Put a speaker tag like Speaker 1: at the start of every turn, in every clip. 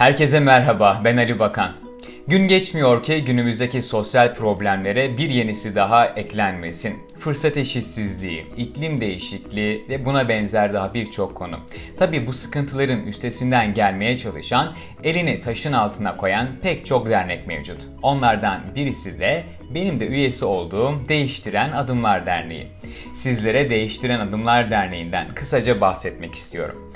Speaker 1: Herkese merhaba, ben Ali Bakan. Gün geçmiyor ki günümüzdeki sosyal problemlere bir yenisi daha eklenmesin. Fırsat eşitsizliği, iklim değişikliği ve buna benzer daha birçok konu. Tabi bu sıkıntıların üstesinden gelmeye çalışan, elini taşın altına koyan pek çok dernek mevcut. Onlardan birisi de benim de üyesi olduğum Değiştiren Adımlar Derneği. Sizlere Değiştiren Adımlar Derneği'nden kısaca bahsetmek istiyorum.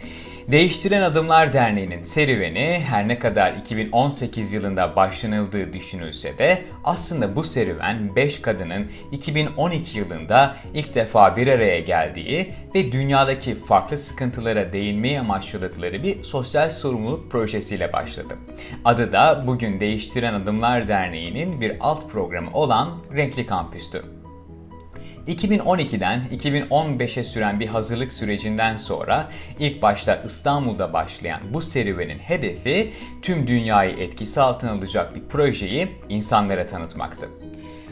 Speaker 1: Değiştiren Adımlar Derneği'nin serüveni her ne kadar 2018 yılında başlanıldığı düşünülse de aslında bu serüven 5 kadının 2012 yılında ilk defa bir araya geldiği ve dünyadaki farklı sıkıntılara değinmeyi amaçladıkları bir sosyal sorumluluk projesiyle başladı. Adı da bugün Değiştiren Adımlar Derneği'nin bir alt programı olan Renkli Kampüs'tü. 2012'den 2015'e süren bir hazırlık sürecinden sonra ilk başta İstanbul'da başlayan bu serüvenin hedefi tüm dünyayı etkisi altına alacak bir projeyi insanlara tanıtmaktı.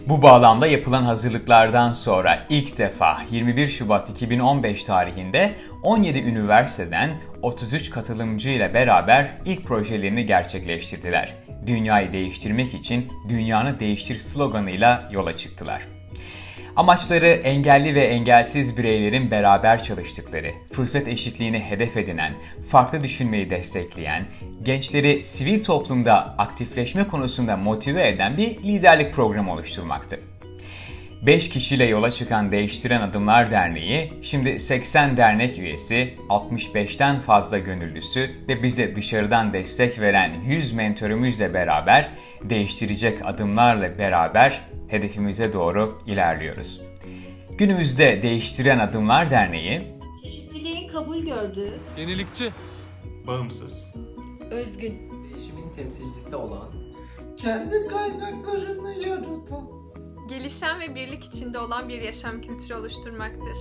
Speaker 1: Bu bağlamda yapılan hazırlıklardan sonra ilk defa 21 Şubat 2015 tarihinde 17 üniversiteden 33 katılımcı ile beraber ilk projelerini gerçekleştirdiler. Dünyayı değiştirmek için dünyanı değiştir sloganıyla yola çıktılar. Amaçları engelli ve engelsiz bireylerin beraber çalıştıkları, fırsat eşitliğini hedef edinen, farklı düşünmeyi destekleyen, gençleri sivil toplumda aktifleşme konusunda motive eden bir liderlik programı oluşturmaktı. 5 kişiyle yola çıkan Değiştiren Adımlar Derneği, şimdi 80 dernek üyesi, 65'ten fazla gönüllüsü ve bize dışarıdan destek veren 100 mentörümüzle beraber değiştirecek adımlarla beraber hedefimize doğru ilerliyoruz. Günümüzde Değiştiren Adımlar Derneği,
Speaker 2: Çeşitliliğin kabul gördüğü,
Speaker 3: Yenilikçi,
Speaker 4: Bağımsız.
Speaker 2: özgün,
Speaker 5: değişimin temsilcisi olan,
Speaker 6: kendi kaynaklarını yaratan,
Speaker 7: gelişen ve birlik içinde olan bir yaşam kültürü oluşturmaktır.